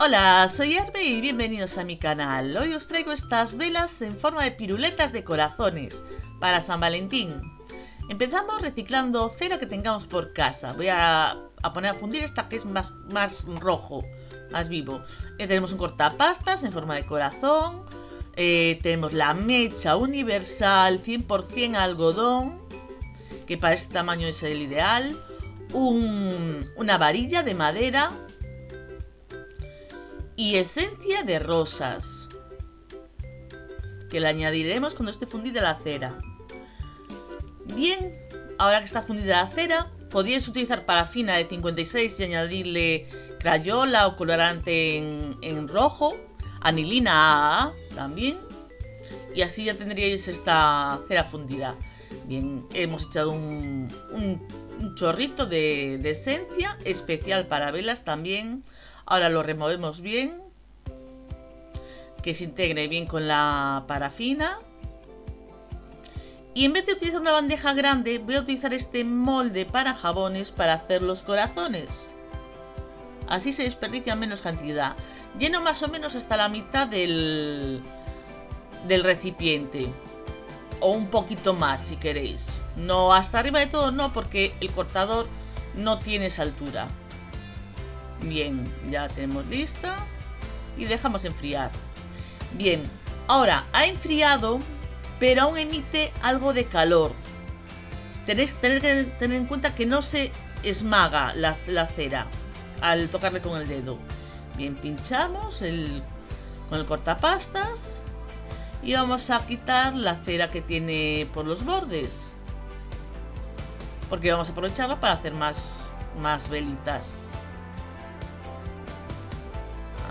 Hola, soy Herbe y bienvenidos a mi canal. Hoy os traigo estas velas en forma de piruletas de corazones para San Valentín. Empezamos reciclando cera que tengamos por casa. Voy a, poner a fundir esta que es más, más rojo, más vivo. Eh, tenemos un cortapastas en forma de corazón. Eh, tenemos la mecha universal 100% algodón, que para este tamaño es el ideal. una varilla de madera y esencia de rosas, que le añadiremos cuando esté fundida la cera. Bien, ahora que está fundida la cera, podríais utilizar parafina de 56 y añadirle crayola o colorante en, rojo, anilina AA también, y así ya tendríais esta cera fundida. Bien, hemos echado un, chorrito de, de esencia especial para velas también Ahora lo removemos bien. Que se integre bien con la parafina. Y en vez de utilizar una bandeja grande, voy a utilizar este molde para jabones para hacer los corazones. Así se desperdicia menos cantidad. Lleno más o menos hasta la mitad del, del recipiente. O un poquito más si queréis. No hasta arriba de todo, no, porque el cortador no tiene esa altura. Bien, ya tenemos lista. Y dejamos enfriar. Bien, ahora ha enfriado, pero aún emite algo de calor. Tenéis que tener, en cuenta que no se esmaga la, cera al tocarle con el dedo. Bien, pinchamos con el cortapastas y vamos a quitar la cera que tiene por los bordes. Porque vamos a aprovecharla para hacer más, más velitas.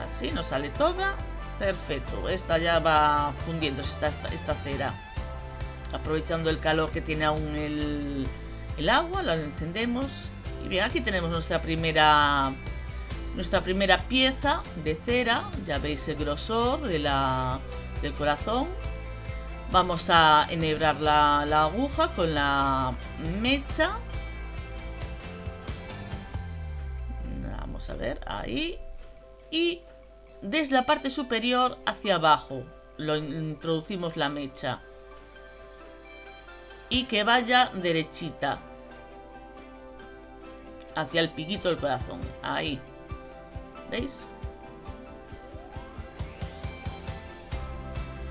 Así nos sale toda. Perfecto. Esta ya va fundiéndose esta, esta, cera. Aprovechando el calor que tiene aún el, el agua, la encendemos. Y bien, aquí tenemos nuestra primera nuestra primera pieza de cera. Ya veis el grosor de la, del corazón. Vamos a enhebrar la, la aguja con la mecha. Vamos a ver, ahí. Y desde la parte superior hacia abajo. Lo introducimos la mecha. Y que vaya derechita. Hacia el piquito del corazón. Ahí. ¿Veis?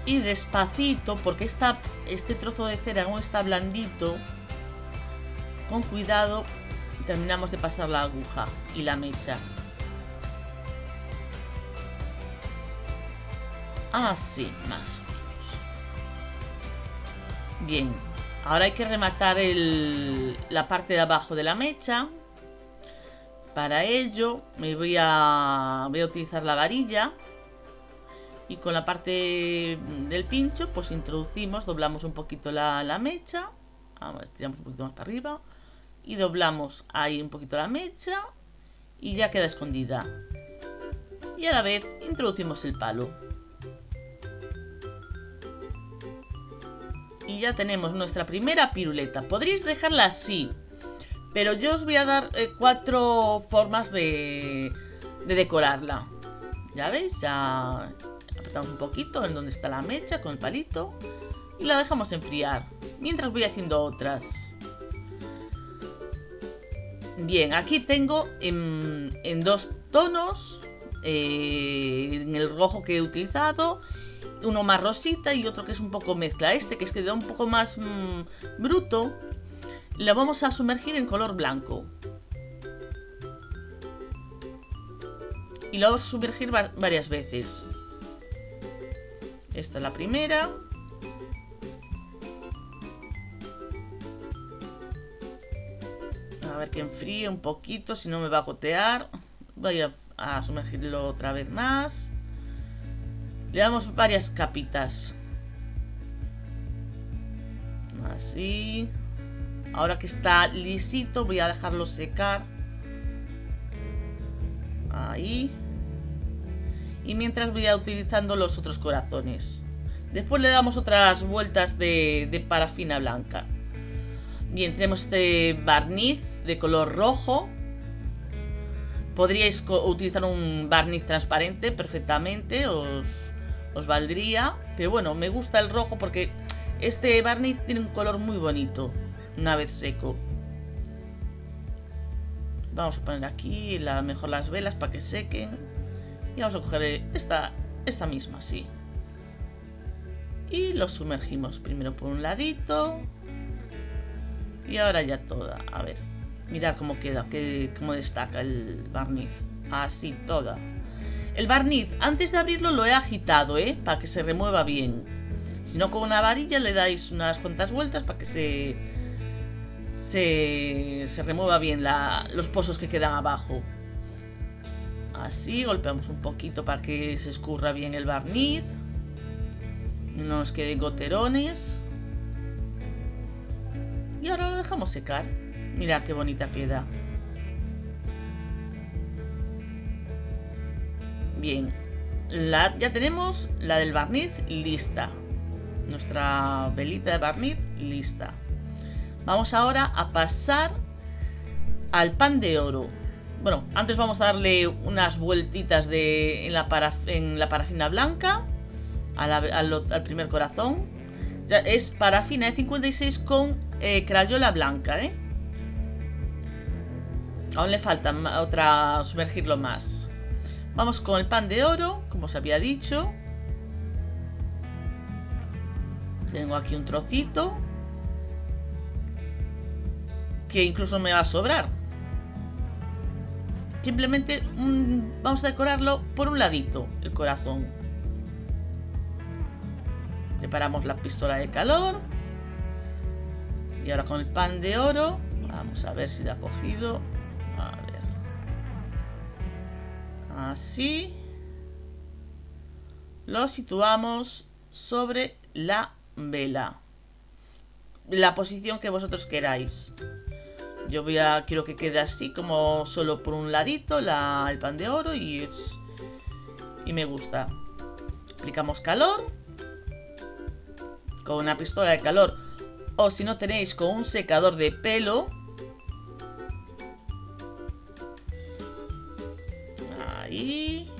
Y despacito, porque esta, este trozo de cera no está blandito, con cuidado terminamos de pasar la aguja y la mecha. Así, más o menos. Bien, ahora hay que rematar la parte de abajo de la mecha. Para ello me voy a, utilizar la varilla y con la parte del pincho pues introducimos, doblamos un poquito la, mecha, tiramos un poquito más para arriba y doblamos ahí un poquito la mecha y ya queda escondida. Y a la vez introducimos el palo. Y ya tenemos nuestra primera piruleta. Podríais dejarla así. Pero yo os voy a dar eh, cuatro formas de, de decorarla. Ya veis, ya apretamos un poquito en donde está la mecha con el palito. Y la dejamos enfriar. Mientras voy haciendo otras. Bien, aquí tengo en, en dos tonos. Eh, en el rojo que he utilizado uno más rosita y otro que es un poco mezcla. Este que es que da un poco más mm, bruto, lo vamos a sumergir en color blanco. Y lo vamos a sumergir varias veces. Esta es la primera. A ver que enfríe un poquito, si no me va a gotear. Voy a sumergirlo otra vez más. Le damos varias capitas. Así. Ahora que está lisito voy a dejarlo secar. Ahí. Y mientras voy a utilizando los otros corazones. Después le damos otras vueltas de, de parafina blanca. Bien, tenemos este barniz de color rojo. Podríais utilizar un barniz transparente perfectamente, os, os valdría. Pero bueno, me gusta el rojo porque este barniz tiene un color muy bonito una vez seco. Vamos a poner aquí la, mejor las velas para que sequen. Y vamos a coger esta, esta misma, sí. Y lo sumergimos primero por un ladito. Y ahora ya toda. A ver, mirar cómo queda, que, cómo destaca el barniz. Así, toda. El barniz, antes de abrirlo lo he agitado, ¿eh? Para que se remueva bien. Si no, con una varilla le dais unas cuantas vueltas para que se, se, se remueva bien los pozos que quedan abajo. Así, golpeamos un poquito para que se escurra bien el barniz. No nos queden goterones. Y ahora lo dejamos secar. Mirad qué bonita queda. Bien. Ya tenemos la del barniz lista. Nuestra velita de barniz lista. Vamos ahora a pasar al pan de oro. Bueno, antes vamos a darle unas vueltitas de, en, la parafina blanca al, primer corazón. Ya es parafina de 56 con eh, crayola blanca, ¿eh? Aún le falta otra sumergirlo más. Vamos con el pan de oro, como os había dicho. Tengo aquí un trocito. Que incluso me va a sobrar. Simplemente vamos a decorarlo por un ladito, el corazón. Preparamos la pistola de calor. Y ahora con el pan de oro. Vamos a ver si da cogido. Así. Lo situamos sobre la vela. La posición que vosotros queráis. Yo voy a, quiero que quede así, como solo por un ladito, la, el pan de oro y, y me gusta. Aplicamos calor con una pistola de calor o si no tenéis con un secador de pelo. Ahí.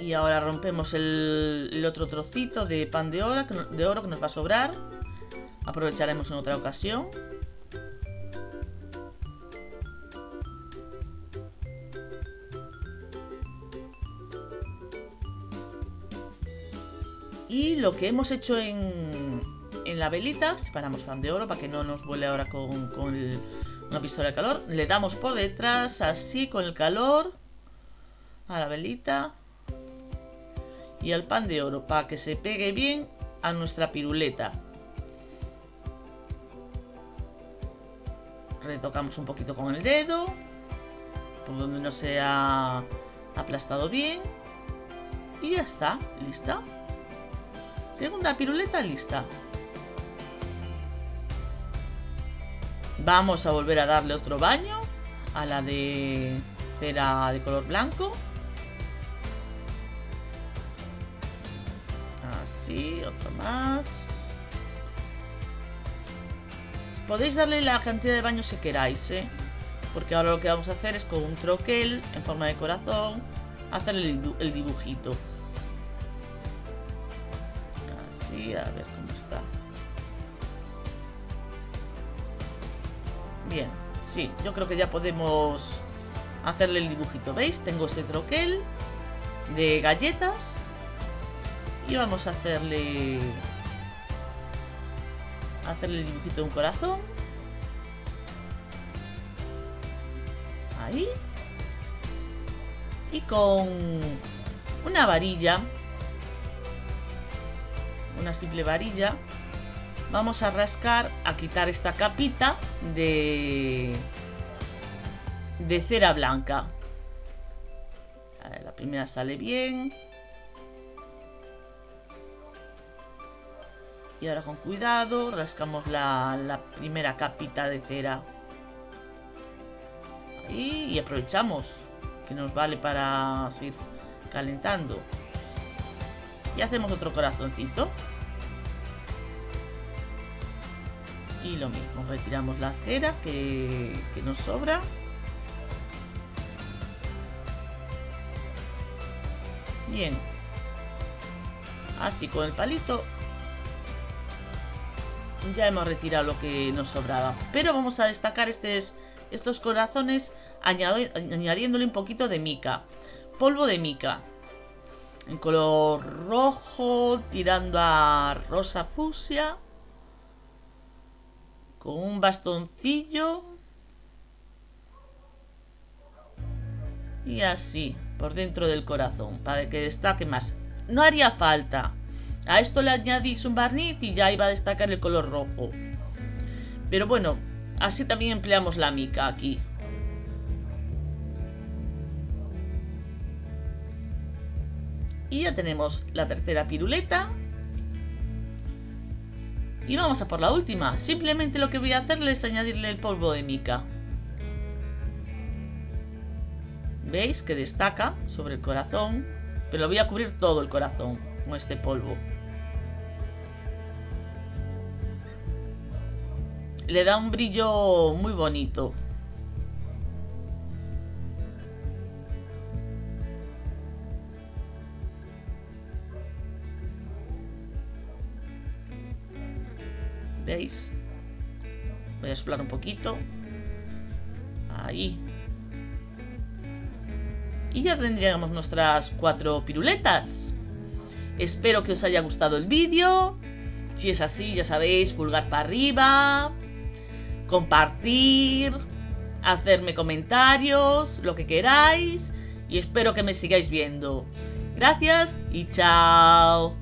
Y ahora rompemos el, otro trocito de pan de oro, de oro que nos va a sobrar. Aprovecharemos en otra ocasión. Y lo que hemos hecho en la velita, separamos pan de oro para que no nos vuele ahora con, una pistola de calor. Le damos por detrás, así, con el calor, a la velita y al pan de oro para que se pegue bien a nuestra piruleta. Retocamos un poquito con el dedo, por donde no se ha aplastado bien. Y ya está, lista. Segunda piruleta lista. Vamos a volver a darle otro baño a la de cera de color blanco. otro más. Podéis darle la cantidad de baños que queráis, ¿eh? Porque ahora lo que vamos a hacer es con un troquel en forma de corazón hacer el, dibujito. Así, a ver cómo está. Bien, sí, yo creo que ya podemos hacerle el dibujito. ¿Veis? Tengo ese troquel de galletas y vamos a hacerle hacerle el dibujito de un corazón ahí y con una varilla una simple varilla vamos a rascar a quitar esta capita de de cera blanca la primera sale bien Y ahora con cuidado rascamos la, primera capita de cera. Ahí, y aprovechamos que nos vale para seguir calentando. Y hacemos otro corazoncito. Y lo mismo, retiramos la cera que, nos sobra. Bien. Así con el palito ya hemos retirado lo que nos sobraba. Pero vamos a destacar estos, estos corazones añadiéndole un poquito de mica. Polvo de mica. En color rojo, tirando a rosa fusia. Con un bastoncillo. Y así, por dentro del corazón, para que destaque más. No haría falta a esto le añadís un barniz y ya iba a destacar el color rojo. Pero bueno, así también empleamos la mica aquí. Y ya tenemos la tercera piruleta. Y vamos a por la última. Simplemente lo que voy a hacerle es añadirle el polvo de mica. ¿Veis que destaca sobre el corazón? Pero lo voy a cubrir todo el corazón con este polvo. le da un brillo muy bonito. Voy a soplar un poquito. Ahí. Y ya tendríamos nuestras cuatro piruletas. Espero que os haya gustado el vídeo. Si es así, ya sabéis, pulgar para arriba, compartir, hacerme comentarios, lo que queráis y espero que me sigáis viendo. Gracias y chao.